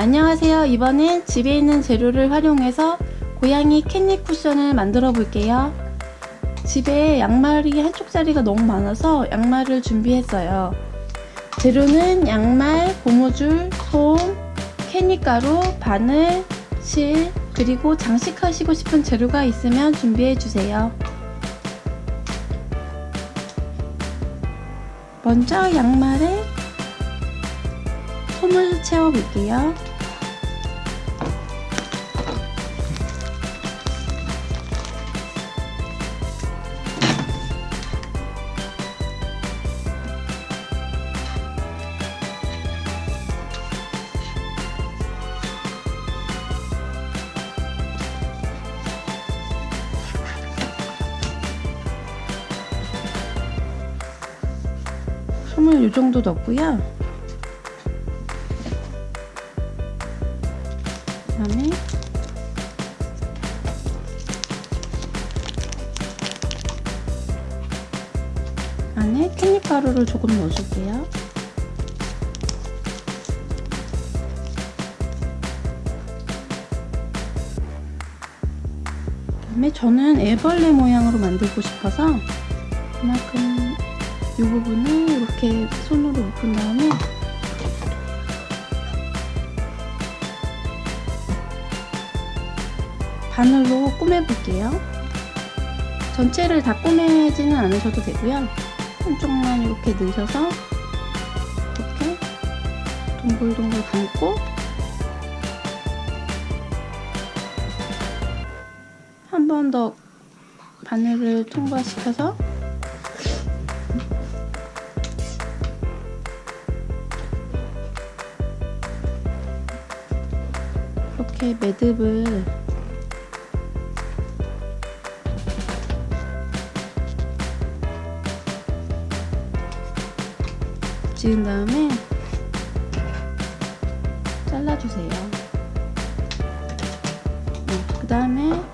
안녕하세요. 이번엔 집에 있는 재료를 활용해서 고양이 캣닙 쿠션을 만들어 볼게요. 집에 양말이 한쪽짜리가 너무 많아서 양말을 준비했어요. 재료는 양말, 고무줄, 솜, 캣닙 가루, 바늘, 실, 그리고 장식하시고 싶은 재료가 있으면 준비해 주세요. 먼저 양말에 솜을 채워 볼게요. 이 정도 넣고요. 그다음에 안에 캣닙 가루를 조금 넣어줄게요. 그다음에 저는 애벌레 모양으로 만들고 싶어서 그만큼 이 부분을 이렇게 손으로 묶은 다음에 바늘로 꾸며볼게요. 전체를 다 꾸미지는 않으셔도 되고요. 한쪽만 이렇게 넣으셔서 이렇게 동글동글 감고 한 번 더 바늘을 통과시켜서 이렇게 매듭을 지은 다음에 잘라주세요. 네, 그 다음에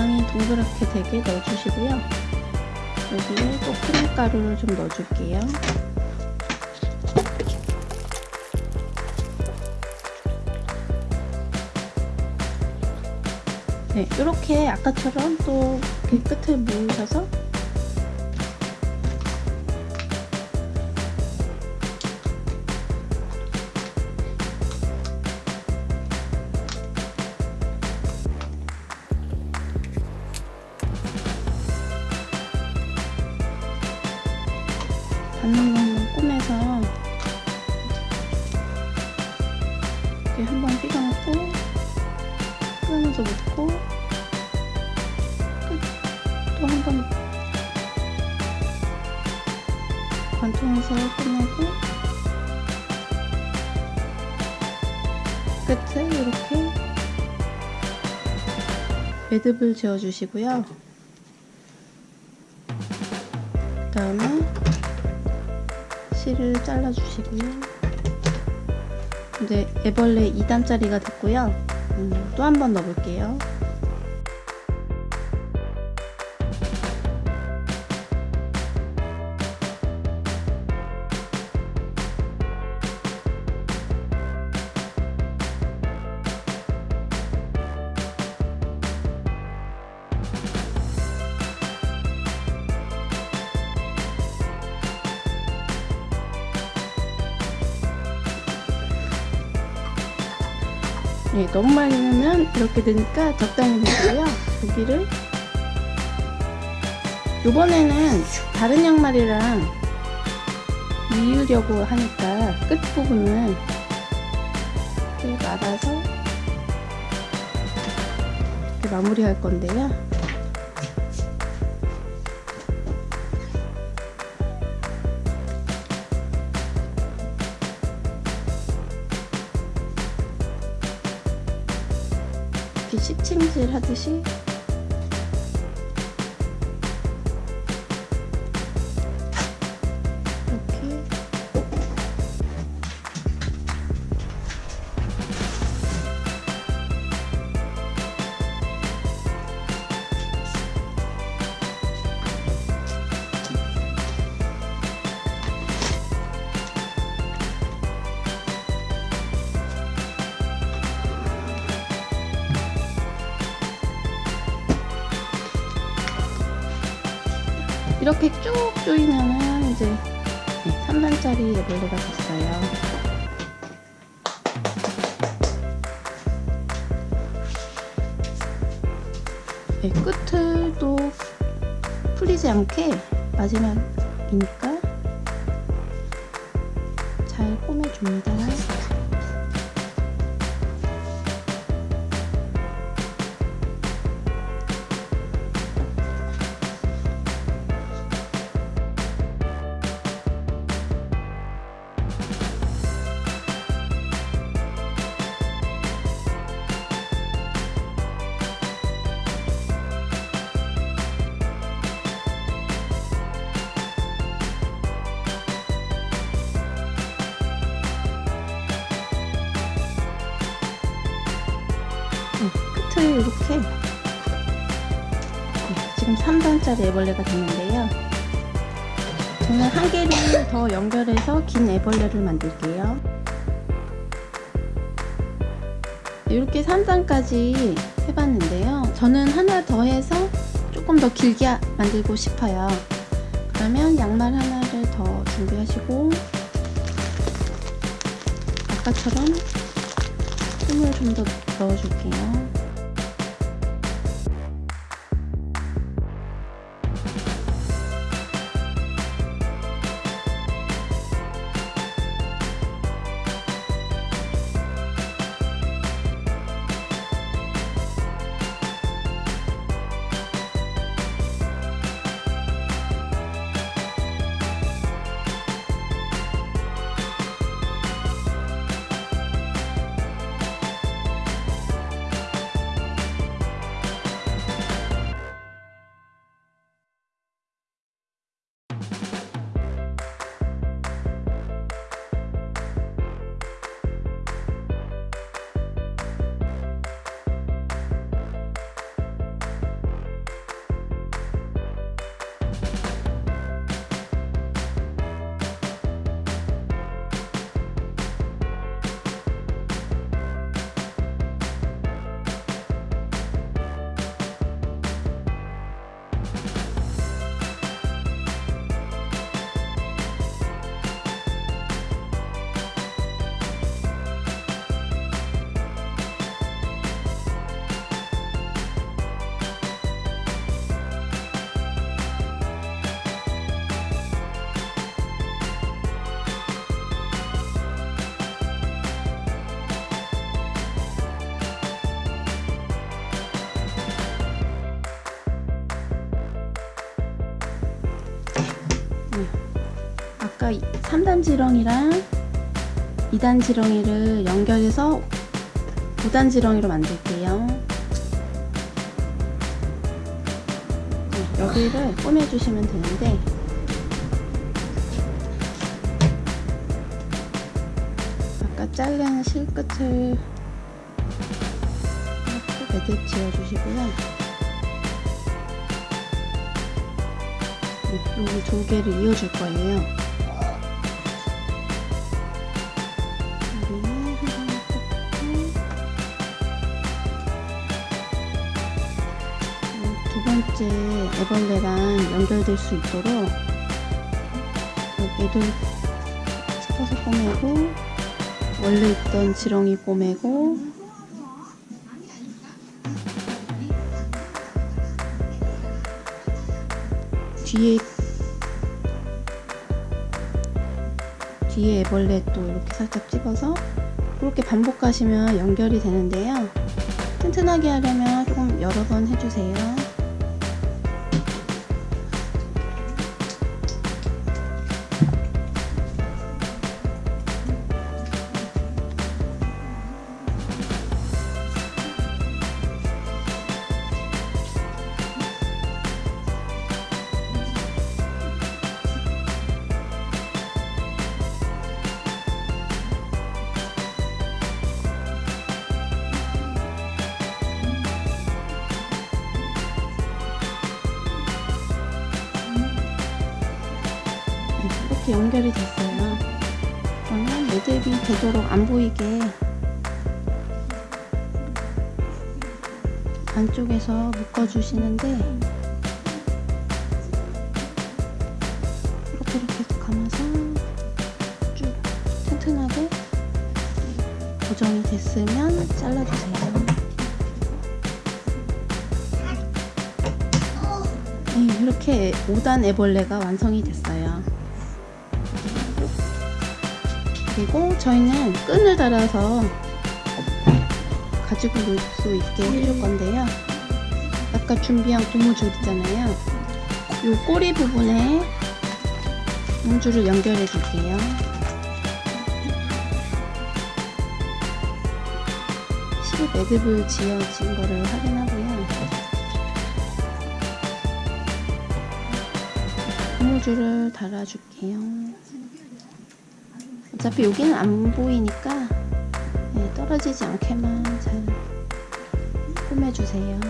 적당히 동그랗게 되게 넣어주시고요. 여기에 또 크림 가루를 좀 넣어줄게요. 네, 이렇게 아까처럼 또 끝을 모으셔서 관통해서 끝내고 끝을 이렇게 매듭을 지어 주시고요. 그 다음에 실을 잘라 주시고요. 이제 애벌레 2단짜리가 됐고요. 음, 또한 번 넣어 볼게요 네, 너무 많이 넣으면 이렇게 되니까 적당히 넣고요. 여기를 이번에는 다른 양말이랑 이으려고 하니까 끝부분을 말아서 이렇게 마무리할 건데요. 시침질 하듯이 이렇게 쭉 조이면은 이제 네, 3단짜리 애벌레가 됐어요. 네, 끝을도 풀리지 않게 마지막이니까 잘 꼬매줍니다. 3단짜리 애벌레가 됐는데요. 저는 한 개를 더 연결해서 긴 애벌레를 만들게요. 이렇게 3단까지 해봤는데요. 저는 하나 더 해서 조금 더 길게 만들고 싶어요. 그러면 양말 하나를 더 준비하시고 아까처럼 틈을 좀 더 넣어줄게요. 3단 지렁이랑 2단 지렁이를 연결해서 5단 지렁이로 만들게요. 네, 여기를 꼬매주시면 되는데 아까 자른 실끝을 이렇게 매듭 지어주시고요. 네, 여기 두 개를 이어줄 거예요. 두 번째 애벌레랑 연결될 수 있도록 여기도 짚어서 꼬매고 원래 있던 지렁이 꼬매고 뒤에 뒤에 애벌레 또 이렇게 살짝 집어서 그렇게 반복 하시면 연결이 되는데요. 튼튼하게 하려면 조금 여러 번 해주세요 이렇게 연결이 됐어요. 그러면 매듭이 되도록 안 보이게 안쪽에서 묶어 주시는데 감아서 쭉 튼튼하게 고정이 됐으면 잘라주세요. 네, 이렇게 5단 애벌레가 완성이 됐어요. 그리고 저희는 끈을 달아서 가지고 놀 수 있게 해줄 건데요. 아까 준비한 고무줄 있잖아요. 요 꼬리 부분에 고무줄을 연결해 줄게요. 실 매듭을 지어진 거를 확인하고요. 고무줄을 달아줄게요. 어차피 여기는 안 보이니까 네, 떨어지지 않게만 잘 꾸며주세요.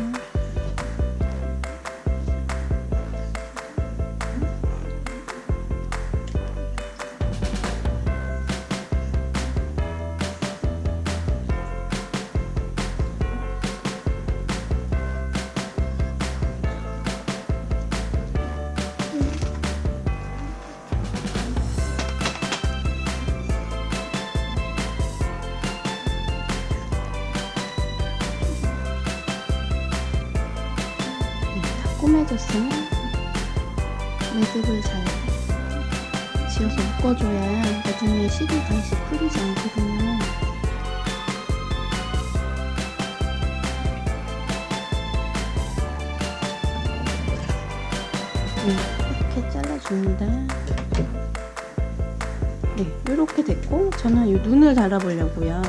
다 꾸며졌으면 매듭을 잘 지어서 묶어줘야 나중에 실이 다시 풀리지 않거든요. 네, 이렇게 잘라줍니다. 네, 이렇게 됐고 저는 이 눈을 달아보려고요.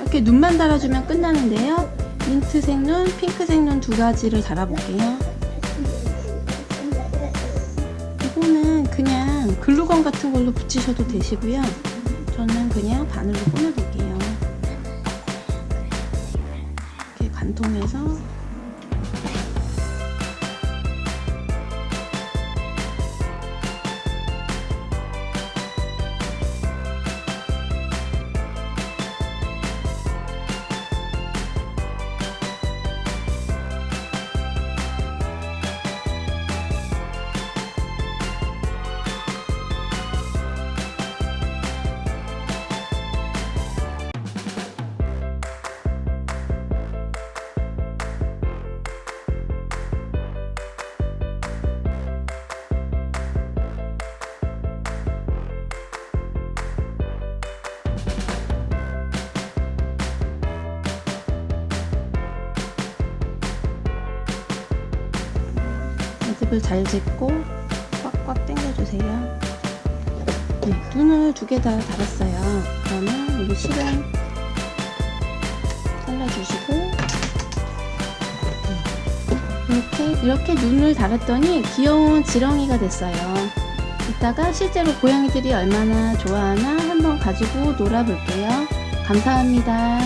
이렇게 눈만 달아주면 끝나는데요. 민트색 눈, 핑크색 눈 두 가지를 달아볼게요. 이거는 그냥 글루건 같은 걸로 붙이셔도 되시고요. 저는 그냥 바늘로 꾸며볼게요. 이렇게 관통해서 매듭을 잘 짚고 꽉꽉 당겨주세요. 네, 눈을 두 개 다 달았어요. 그러면 여기 실은 잘라주시고 네, 이렇게 이렇게 눈을 달았더니 귀여운 지렁이가 됐어요. 이따가 실제로 고양이들이 얼마나 좋아하나 한번 가지고 놀아볼게요. 감사합니다.